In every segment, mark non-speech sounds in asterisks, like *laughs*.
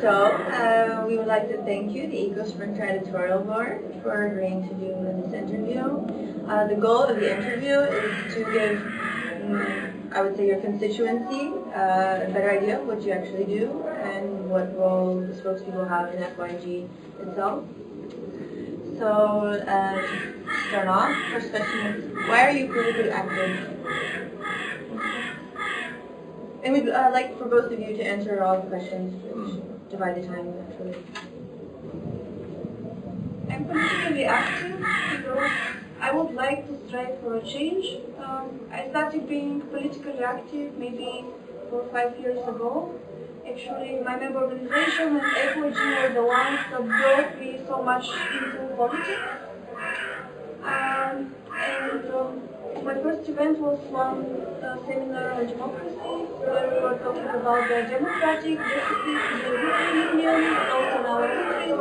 So, uh, we would like to thank you, the EcoSprinter Editorial Board, for agreeing to do this interview. Uh, the goal of the interview is to give, um, I would say, your constituency uh, a better idea of what you actually do and what role the spokespeople have in FYG itself. So, uh, to start off, first question is, why are you politically active? And we'd uh, like for both of you to answer all the questions. Divide the time naturally. I'm politically active because I would like to strive for a change. Um, I started being politically active maybe four or five years ago. Actually, my member organization and FYG were the ones that brought me so much into politics. Um, and um, my first event was one uh, seminar on democracy, where we were talking about the democratic in the Union, also in our countries.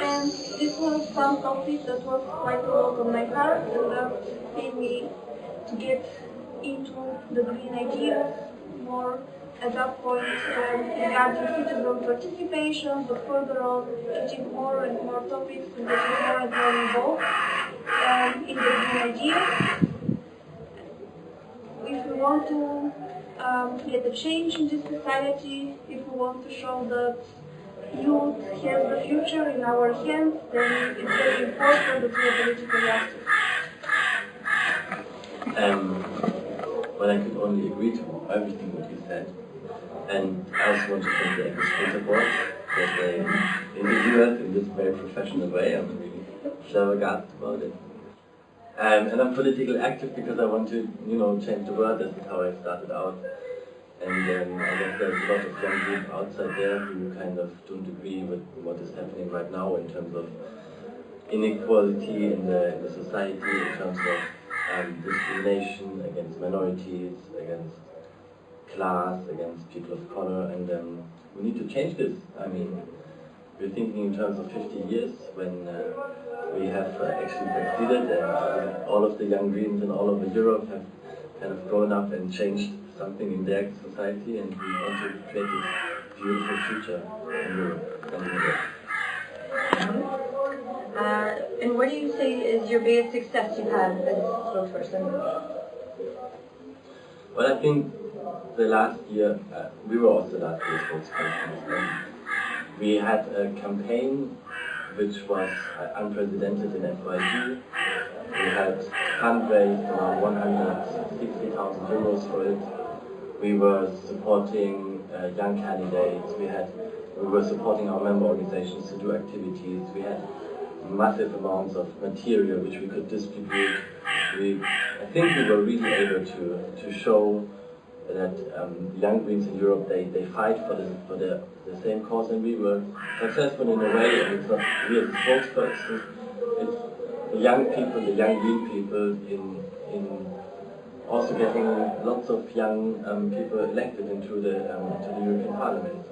And this was some topic that was quite close on my heart and uh, made me to get into the green ideas more at that point um, regarding citizen participation, but further on getting more and more topics and getting more and more involved um, in the green ideas if we want to um, get a change in this society, if we want to show that youth has the future in our hands, then it's very important that we are politically active. Um, well, I can only agree to everything what you said. And I also want to thank the EcoSprinter board that they interview us in this very professional way. I'm really flabbergasted about it. Um, and I'm politically active because I want to, you know, change the world. This is how I started out. And um, I guess there's a lot of young people outside there who kind of don't agree with what is happening right now in terms of inequality in the, in the society, in terms of um, discrimination against minorities, against class, against people of color. And um, we need to change this. I mean, we're thinking in terms of 50 years when uh, we have uh, actually succeeded and uh, all of the young Greens in all over Europe have kind of grown up and changed something in their society and we want to create a beautiful future in Europe and in Europe. Uh, and what do you say is your biggest success you've had as a spokesperson? Well, I think the last year, uh, we were also last year's spokespersons. We had a campaign which was uh, unprecedented in FYG. We had fundraised around 160,000 euros for it. We were supporting uh, young candidates. We had we were supporting our member organizations to do activities. We had massive amounts of material which we could distribute. We, I think we were really able to, to show that um, young Greens in Europe, they, they fight for, the, for the, the same cause and we were successful in a way, and it's not we as spokespersons, it's the young people, the young Green people in, in also getting lots of young um, people elected into the, um, into the European Parliament.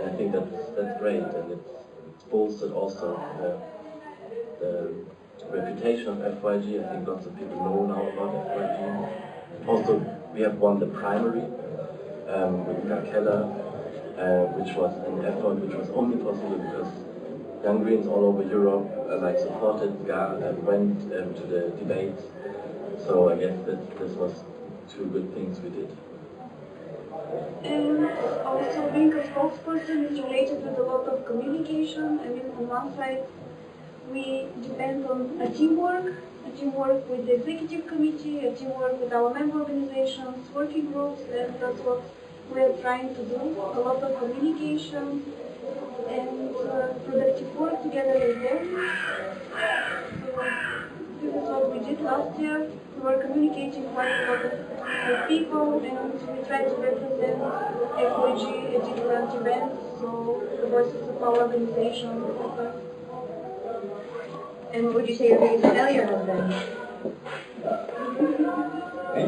And I think that's, that's great and it's, it's bolstered also the, the reputation of FYG. I think lots of people know now about FYG. Also, we have won the primary um, with Keller, uh, which was an effort which was only possible because young Greens all over Europe uh, like supported GAR and went um, to the debates. So I guess that this was two good things we did. And also being a spokesperson is related with a lot of communication. I mean, on one side, we depend on a teamwork a teamwork with the executive committee, a teamwork with our member organizations, working groups, and that's what we are trying to do. A lot of communication and uh, productive work together with them. So this is what we did last year. We were communicating quite a lot with people and we tried to represent FYG at different events, so the voices of our organization. And what would you say your biggest failure has been?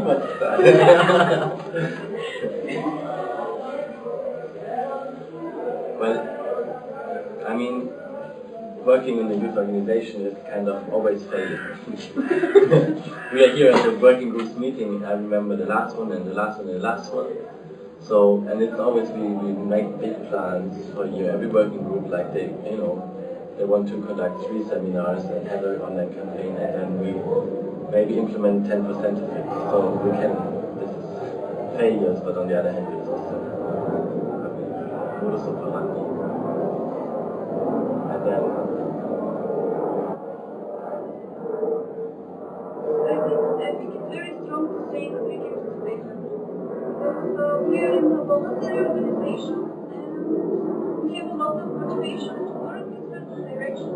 Much that. *laughs* well, I mean, working in a youth organization is kind of always failure. *laughs* we are here at the working groups meeting, I remember the last one and the last one and the last one. So, and it's always we, we make big plans for year. Every working group, like they, you know, they want to conduct three seminars and have an online campaign, and then we maybe implement 10% of it. So we can, this is failures, but on the other hand, it's also modus operandi. And then, I think, it's very strong to say that we give to patients. Because uh, we are in a voluntary organization and we have a lot of motivation to work in certain direction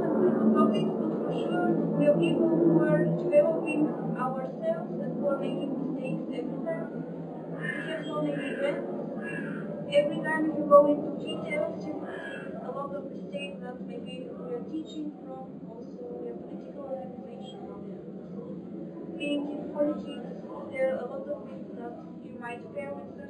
topics, but for sure we are people who are developing ourselves and who are making mistakes every time. We have so many events. Every time you go into details, you see a lot of mistakes that maybe we are teaching from. Also, are political organization being in politics, there are a lot of things that you might fail with